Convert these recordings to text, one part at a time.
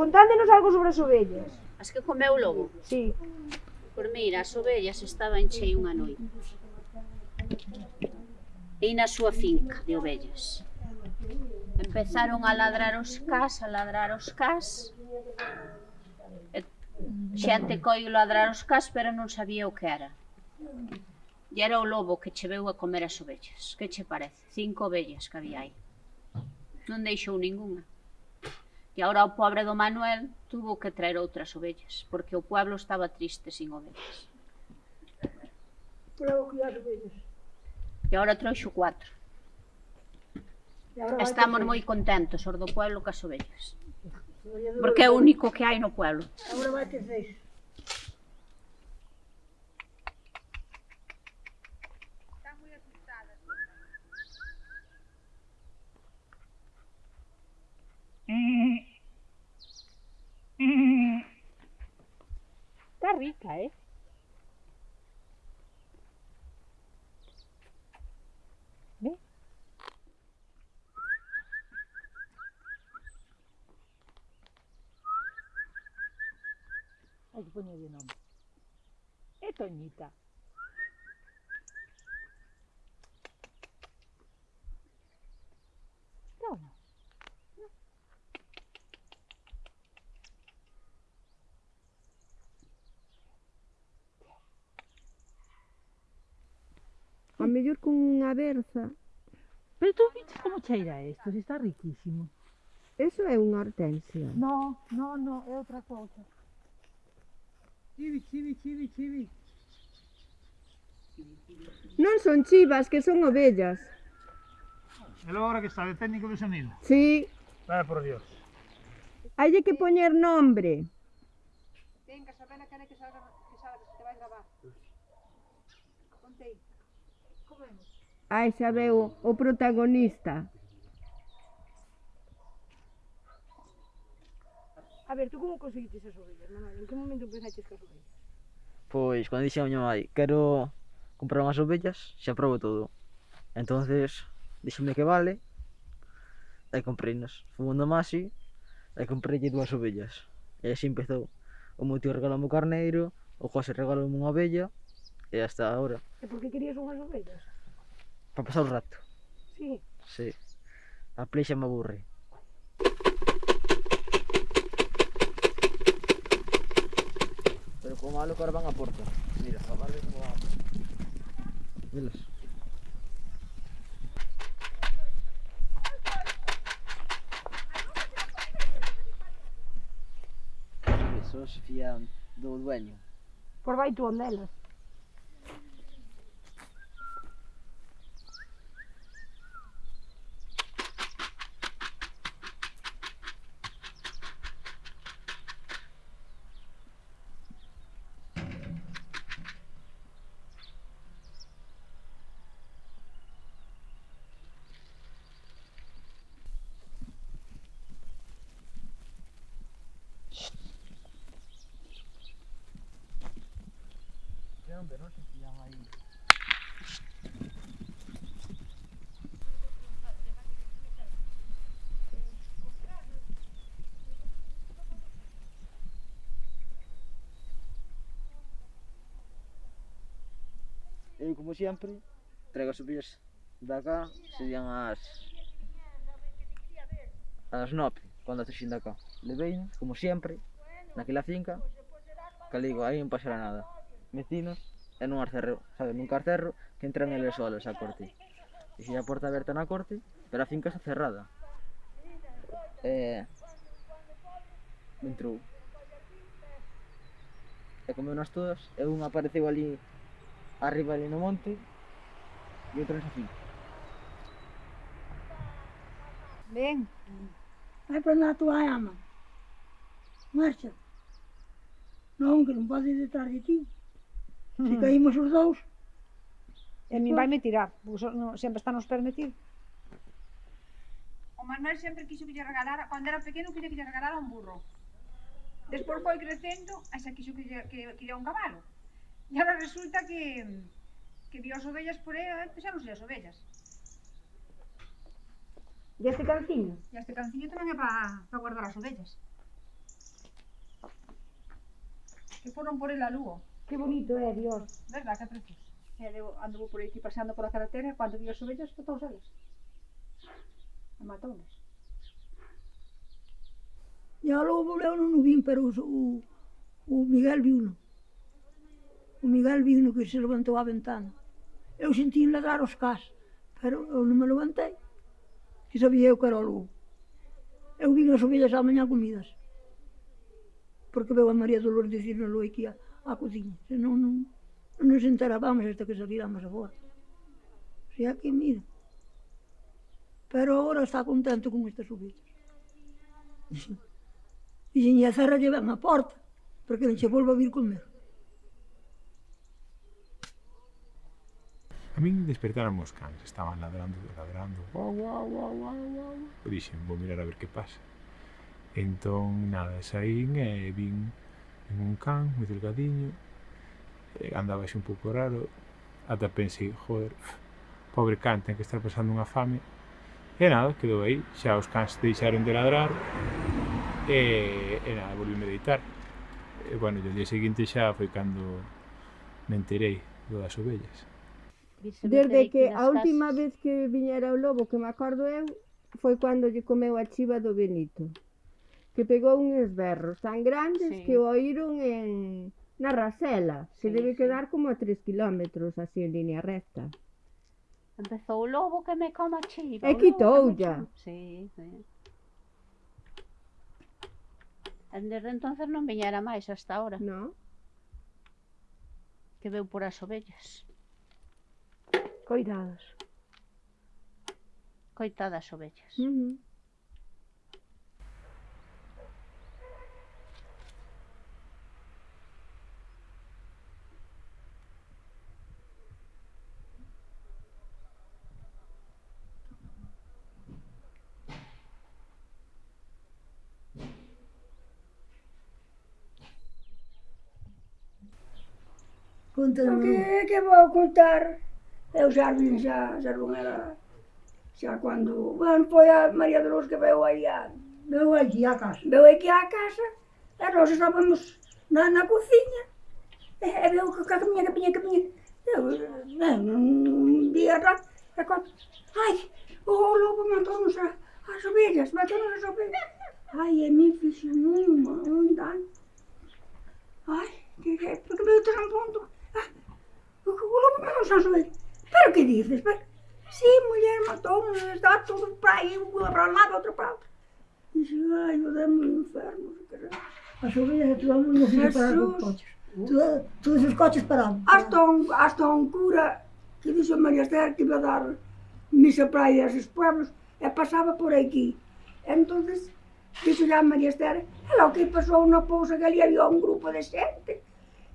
Contándenos algo sobre as ovellas. As que comeu o lobo? Sí. Por mira, as ovellas estaban chei unha noite. E na súa finca de ovellas. Empezaron a ladrar os cas, a ladrar os cas. E xente coi ladrar os cas, pero non sabía o que era. E era o lobo que che veu a comer as ovellas. Que che parece? Cinco ovellas que había aí. Non deixou ningunha. E agora o pobre do Manuel tuvo que traer outras ovellas, porque o pueblo estaba triste sin ovellas. Pero cuidar ovellas. E agora trouxo cuatro. Estamos moi contentos, os do pueblo, cas ovellas. Porque é o único que hai no pueblo. Agora vai ter seis. oui, Kai. Mais... Hai sbagliato il nome. E mellor con unha berza. Pero tú viste como cheira isto, se está riquísimo. Eso é unha hortensia. No, no, no, é outra cousa. Chivi, chivi, chivi, chivi. Non son chivas, que son ovellas. E agora que está de técnico de sonido. Sí. Vai por Dios. Hai que poñer nombre. Venga, Sabela, quere que salga Aí xa veu o protagonista. A ver, tú como conseguiste as ovellas, Manuel? En que momento empezaste as ovellas? Pois, cando dixen a miña mãe, quero comprar unhas ovellas, xa probo todo. Entonces, dixeme que vale, e compreinas. Fui na Masi, e comprei dúas ovellas. E así empezou. O meu tío regalou o carneiro, o José regalou unha ovella, e hasta agora. E por que querías unhas ovellas? Para pasar o rato. Sí? Sí. A pleixa me aburre. Pero como malo que ahora van a porta. Mira, a barbe como van a porta. Velas. Fían do dueño. Por vai tú ondelas. Verão que tinha aí. Eu, como sempre, trago as subidas de acá, serían as as nove, cando aterxin de acá. Levei, como sempre, naquela finca, que digo, aí non pasará nada vecinos e nun arcerro, sabe, nun carcerro que entran eles solos a corte. E se a porta aberta na corte, pero a finca está cerrada. E... Entrou. E comeu nas todas, e un apareceu ali arriba ali no monte e outra nesa finca. Ben, vai para a tua ama. Marcha. Non, que non podes detrás de ti. Se mm. caímos os dous... E a mí vai me tirar, sempre está nos permitir. O Manuel sempre quiso que lle regalara, cando era pequeno, quería que lle regalara un burro. Despois foi crecendo, xa quiso que lle, que, que lle un cabalo. E agora resulta que que vio as ovellas por aí, eh, as ovellas. E este canciño? E este canciño tamén é para pa guardar as ovellas. Que foron por el a Lugo. Que bonito é, Dios. Verdad, que precioso. E eu anduvo por aquí paseando pola carretera, e cando vi os ovellos, todos eles. E matounos. E ao lobo eu non o vin, pero o, o, o Miguel viuno. O Miguel viu -no que se levantou a ventana. Eu senti ladrar os cas, pero eu non me levantei, que sabía eu que era o lobo. Eu vin as ovellas á mañá comidas, porque veu a María Dolores dicir no lo que ia á cociña, Se non, non nos enterábamos hasta que salíamos agora. O sea aquí, mira, pero agora está contento con estas ovellas. Dixen, e a Zara lle ven a porta, porque non se volva a vir comer. A min despertaron os cans, estaban ladrando, ladrando, guau, guau, guau, guau, guau. Dixen, vou mirar a ver que pasa. Entón, nada, saín e vin en un can, moi delgadiño, andaba xe un pouco raro, ata pensei, joder, pobre can, ten que estar pasando unha fame, e nada, quedou aí, xa os cans deixaron de ladrar, e, e nada, volví meditar. E, bueno, e o día seguinte xa foi cando me enterei do das ovellas. Desde que a última vez que viñera o lobo, que me acordo eu, foi cando lle comeu a chiva do Benito que pegou uns berros tan grandes sí. que o oíron en na Rasela, que sí, debe sí. quedar como a 3 kilómetros así en línea recta. Empezou o lobo que me coma chiva. E quitou ya. Sí, sí. E desde entonces non viñera máis hasta ahora. No. Que veu por as ovellas. Coidados. Coitadas ovellas. Uh -huh. O que, é que vou contar? É eu jardim já, já não era. Já quando. Quando foi a Maria de Luz que veio aí a. Veio aqui à casa. Veio aqui à casa. E nós estávamos na, na cozinha. É, é veio com a caminha, caminha, caminha. Eu, um dia atrás, ai, o lobo matou-nos as ovelhas, matou-nos as ovelhas. Ai, a mim fiz uma, um dano. Ai, que, é? porque veio trampondo. como vamos a subir? Pero que dices? Pero, sí, muller, matón, está todo para aí, unha para un lado, outra para outro. Dixe, ai, o demo enfermo, a subir, de todo muller se para os coches. Todos, todos os coches parados. Hasta un, hasta un cura que dixo María Esther que iba a dar misa para aí a esos pueblos e pasaba por aquí. Entonces, dixo a María Esther, ela o que pasou na pousa que ali había un grupo de xente.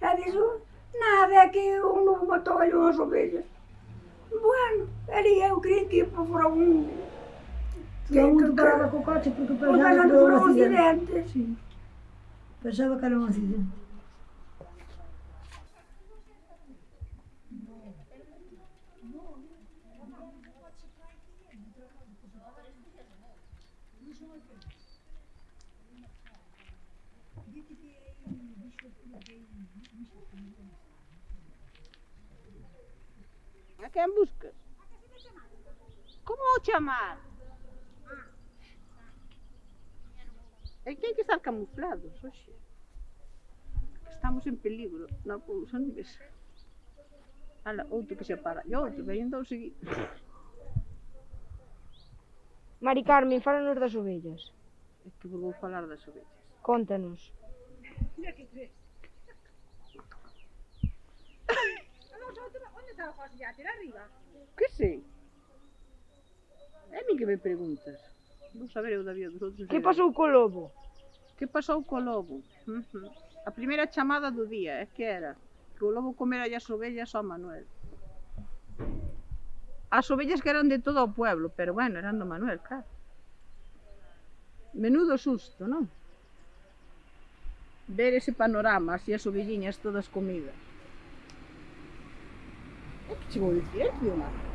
E dixo, Nada, é que um lobo matou-lhe umas ovelhas. Bueno, ali eu queria que ir para um... Que é não tocava com o coche porque pensava que era um acidente. Sim. Pensava que era um acidente. Ah. quen buscas? Como o chamar? É que hai que estar camuflados, oxe. Estamos en peligro na polución de mesa. Ala, outro que se para. E outro, veñen dous seguidos. Mari Carmen, fálanos das ovellas. É que vos vou falar das ovellas. Contanos. Mira que crees. está o José Yacer arriba? Que sei? Eh, é mi que me preguntas. Non saber eu da vida dos outros. Que pasou co lobo? Que pasou co lobo? Mhm. Uh -huh. A primeira chamada do día, é que era que o lobo comera as ovellas ao Manuel. As ovellas que eran de todo o pueblo, pero bueno, eran do Manuel, claro. Menudo susto, non? Ver ese panorama, así as ovelliñas todas comidas. 지금 올지에 비용하네.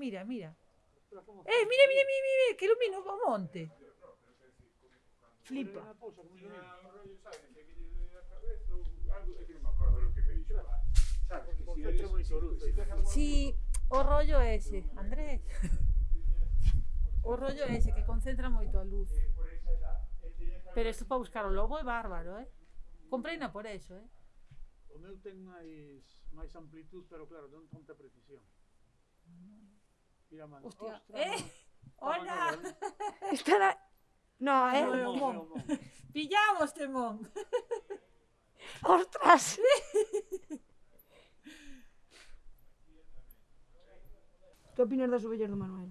Mira, mira. Eh, mira, mira, mira, mira, que ilumina o monte. Flipa. Sí, o rollo ese, Andrés. O rollo ese que concentra moito a luz. Pero isto para buscar o lobo é bárbaro, eh? Compreina por eso, eh? O meu ten máis, máis amplitud, pero claro, non tanta precisión. Mm. Mira, mano. Hostia. Ostras, ¡Eh! ¡Hola! Está la... No, eh. No, mon. no. Pillamos, Temón. ¡Ostras! que opinas das ovellas do Manuel?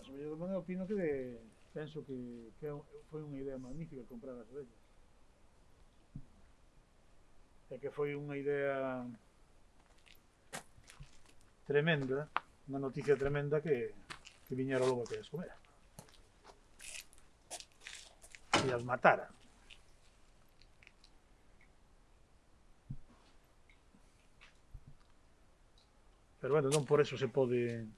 As ovellas do Manuel opino que de... penso que, que foi unha idea magnífica comprar as ovellas. E que foi unha idea tremenda, unha noticia tremenda que, que viñera o lobo que as comera. E as matara. Pero bueno, non por eso se pode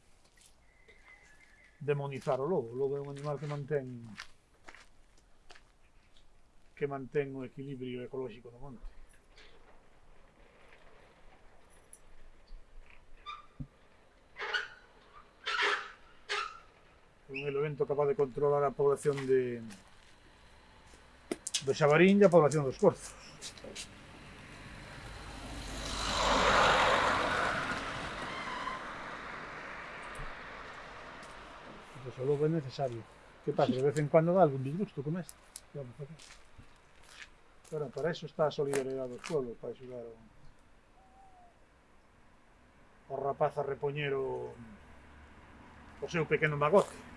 demonizar o lobo. O lobo é un animal que mantén que mantén o equilibrio ecolóxico no monte. un elemento capaz de controlar a población de do xabarín e a población dos corzos. Pois o lobo é necesario. Que pasa? De vez en cuando dá algún disgusto como este. Vamos a. Pero para eso está a solidariedade do pueblo, para axudar ao, o rapaz a repoñer o, o seu pequeno magote.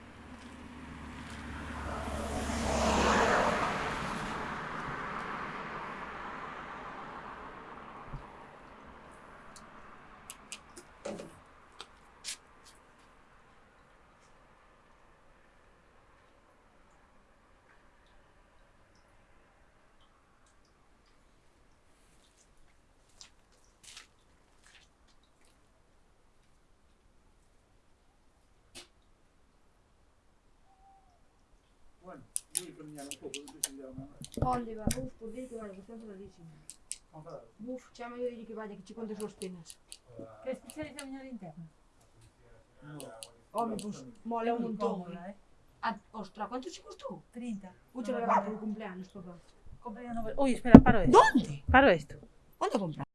Oliver, move por dentro, olha, você entra ali, sim. Move, chama eu ele que vai, que te conta os seus penas. Que especializa a minha linterna? Omnibus, mole é um montão. Ah, ostra, quanto ci costó? 30. Mucho no, no, no, no. por el cumpleaños, papá. Compré una novela. Uy, espera, paro esto. ¿Dónde? Paro esto. Quanto compraste?